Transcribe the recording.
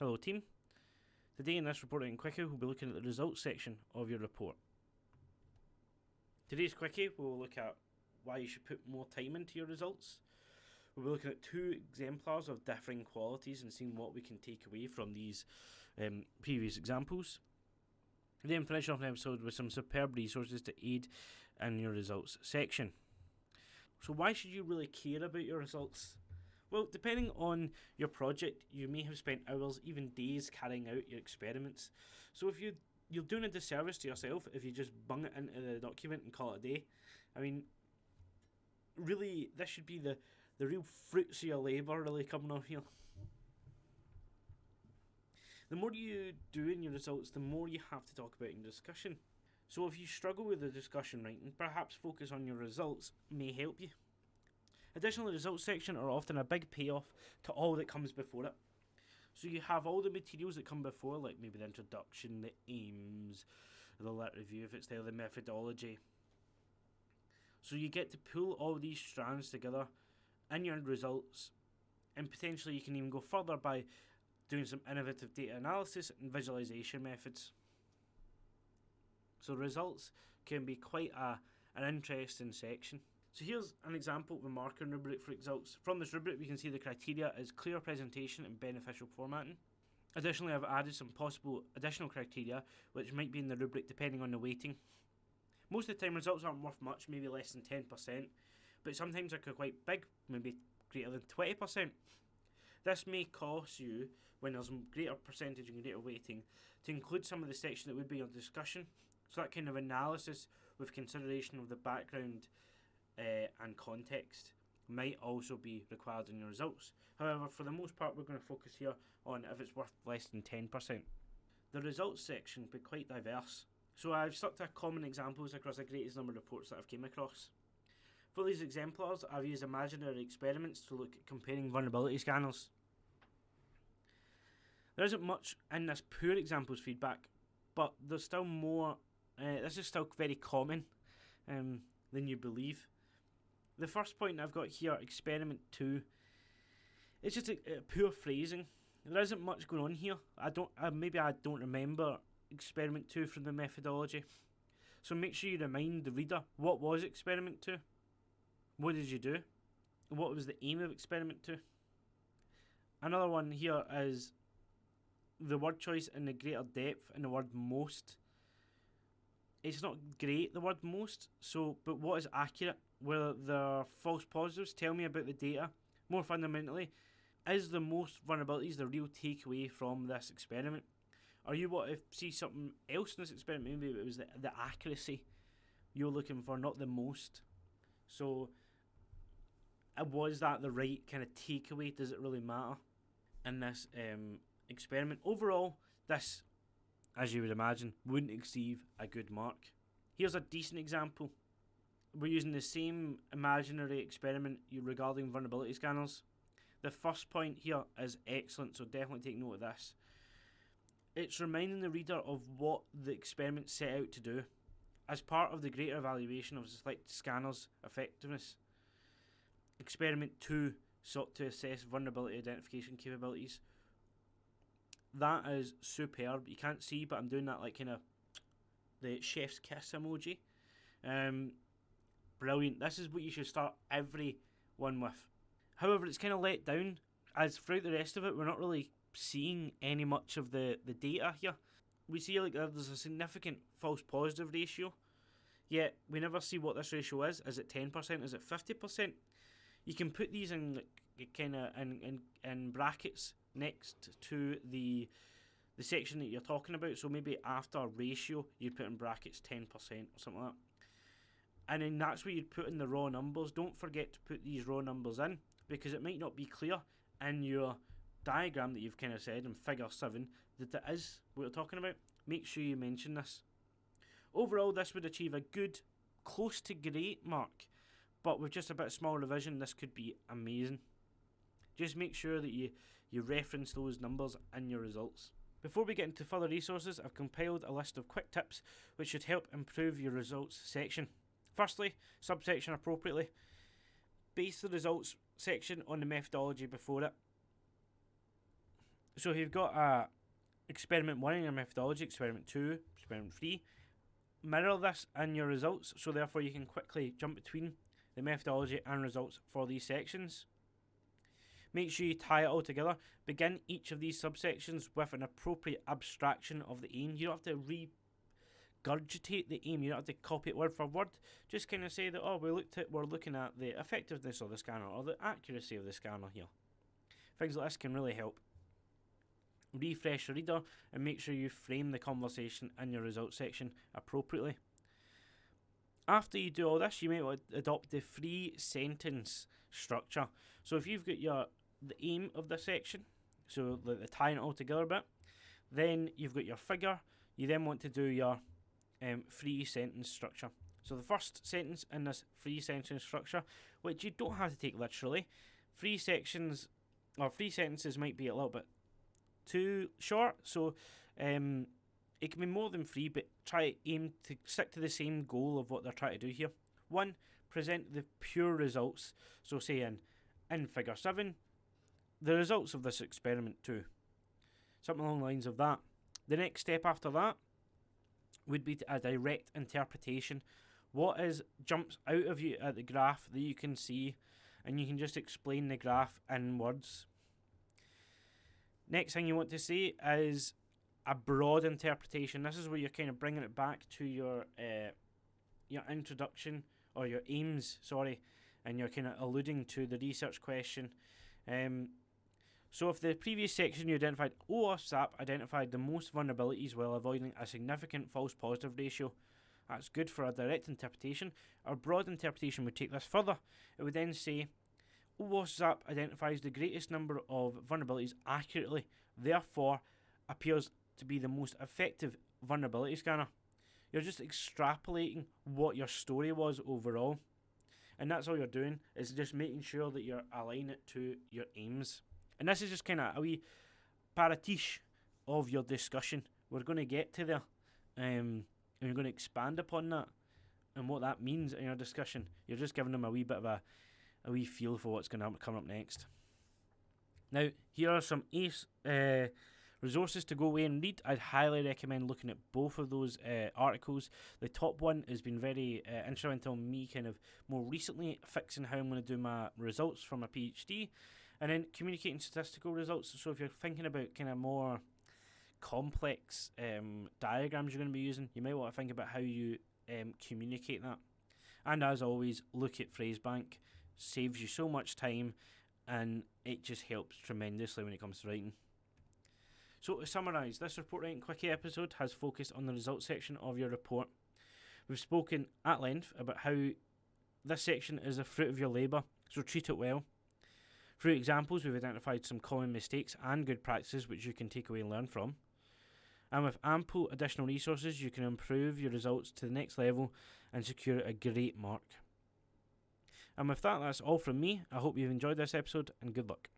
Hello team. Today in this reporting quickie we'll be looking at the results section of your report. Today's quickie we'll look at why you should put more time into your results. We'll be looking at two exemplars of differing qualities and seeing what we can take away from these um, previous examples. Then finish off the episode with some superb resources to aid in your results section. So why should you really care about your results? Well, depending on your project, you may have spent hours, even days, carrying out your experiments. So if you you're doing a disservice to yourself if you just bung it into the document and call it a day. I mean, really, this should be the the real fruits of your labour really coming off here. The more you do in your results, the more you have to talk about in discussion. So if you struggle with the discussion writing, perhaps focus on your results may help you. Additional results section are often a big payoff to all that comes before it. So you have all the materials that come before, like maybe the introduction, the aims, the lit review if it's there, the methodology. So you get to pull all these strands together in your results, and potentially you can even go further by doing some innovative data analysis and visualization methods. So results can be quite a, an interesting section. So here's an example of a marking rubric for results. From this rubric we can see the criteria is clear presentation and beneficial formatting. Additionally I've added some possible additional criteria which might be in the rubric depending on the weighting. Most of the time results aren't worth much, maybe less than 10%, but sometimes they're quite big, maybe greater than 20%. This may cost you, when there's a greater percentage and greater weighting, to include some of the section that would be on discussion. So that kind of analysis with consideration of the background uh, and context might also be required in your results. However, for the most part, we're going to focus here on if it's worth less than 10%. The results section be quite diverse, so I've stuck to common examples across the greatest number of reports that I've came across. For these exemplars, I've used imaginary experiments to look at comparing vulnerability scanners. There isn't much in this poor examples feedback, but there's still more. Uh, this is still very common um, than you believe the first point I've got here, experiment two, it's just a, a poor phrasing. There isn't much going on here. I don't. Maybe I don't remember experiment two from the methodology. So make sure you remind the reader what was experiment two. What did you do? What was the aim of experiment two? Another one here is the word choice in the greater depth in the word most. It's not great the word most. So, but what is accurate? Where there are false positives. Tell me about the data. More fundamentally, is the most vulnerabilities the real takeaway from this experiment? Are you what if see something else in this experiment? Maybe it was the, the accuracy you're looking for, not the most. So, uh, was that the right kind of takeaway? Does it really matter in this um, experiment? Overall, this, as you would imagine, wouldn't exceed a good mark. Here's a decent example we're using the same imaginary experiment regarding vulnerability scanners. The first point here is excellent, so definitely take note of this. It's reminding the reader of what the experiment set out to do. As part of the greater evaluation of select scanners' effectiveness, Experiment 2 sought to assess vulnerability identification capabilities. That is superb. You can't see, but I'm doing that like kind of the chef's kiss emoji. Um, brilliant. This is what you should start every one with. However, it's kind of let down as throughout the rest of it, we're not really seeing any much of the, the data here. We see like there's a significant false positive ratio, yet we never see what this ratio is. Is it 10%? Is it 50%? You can put these in like, kind of in, in, in brackets next to the the section that you're talking about. So maybe after ratio, you'd put in brackets 10% or something like that and then that's where you'd put in the raw numbers. Don't forget to put these raw numbers in because it might not be clear in your diagram that you've kind of said in figure 7 that it is what we're talking about. Make sure you mention this. Overall, this would achieve a good, close to great mark, but with just a bit of small revision, this could be amazing. Just make sure that you, you reference those numbers in your results. Before we get into further resources, I've compiled a list of quick tips which should help improve your results section. Firstly, subsection appropriately. Base the results section on the methodology before it. so if you've got a experiment one in your methodology, experiment two, experiment three, mirror this in your results, so therefore you can quickly jump between the methodology and results for these sections. Make sure you tie it all together. Begin each of these subsections with an appropriate abstraction of the aim. You don't have to regurgitate the aim. You don't have to copy it word for word. Just kind of say that oh, we looked at we're looking at the effectiveness of the scanner or the accuracy of the scanner here. Things like this can really help. Refresh the reader and make sure you frame the conversation in your results section appropriately. After you do all this, you to adopt the three sentence structure. So if you've got your the aim of the section, so the, the tying it all together bit, then you've got your figure. You then want to do your um, three sentence structure. So the first sentence in this free sentence structure, which you don't have to take literally, three sections or three sentences might be a little bit too short. So um, it can be more than three, but try aim to stick to the same goal of what they're trying to do here. One, present the pure results. So say in in figure seven, the results of this experiment too. Something along the lines of that. The next step after that would be a direct interpretation. What is jumps out of you at the graph that you can see, and you can just explain the graph in words. Next thing you want to see is a broad interpretation. This is where you're kind of bringing it back to your uh, your introduction or your aims, sorry, and you're kind of alluding to the research question. Um, so if the previous section you identified OWASP identified the most vulnerabilities while avoiding a significant false positive ratio, that's good for a direct interpretation. Our broad interpretation would take this further. It would then say OWASP identifies the greatest number of vulnerabilities accurately, therefore appears to be the most effective vulnerability scanner. You're just extrapolating what your story was overall. And that's all you're doing is just making sure that you're aligning it to your aims. And this is just kind of a wee pastiche of your discussion. We're going to get to there, um, and we're going to expand upon that and what that means in your discussion. You're just giving them a wee bit of a, a wee feel for what's going to come up next. Now, here are some ace uh, resources to go away and read. I'd highly recommend looking at both of those uh, articles. The top one has been very uh, instrumental in me kind of more recently fixing how I'm going to do my results for my PhD. And then communicating statistical results. So if you're thinking about kind of more complex um, diagrams you're going to be using, you might want to think about how you um, communicate that. And as always, look at Phrasebank. Saves you so much time and it just helps tremendously when it comes to writing. So to summarise, this report writing quickie episode has focused on the results section of your report. We've spoken at length about how this section is a fruit of your labour, so treat it well. Through examples, we've identified some common mistakes and good practices which you can take away and learn from. And with ample additional resources, you can improve your results to the next level and secure a great mark. And with that, that's all from me. I hope you've enjoyed this episode and good luck.